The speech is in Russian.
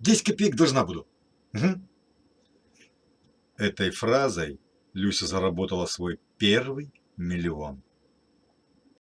10 копеек должна буду. Угу. Этой фразой Люся заработала свой первый миллион.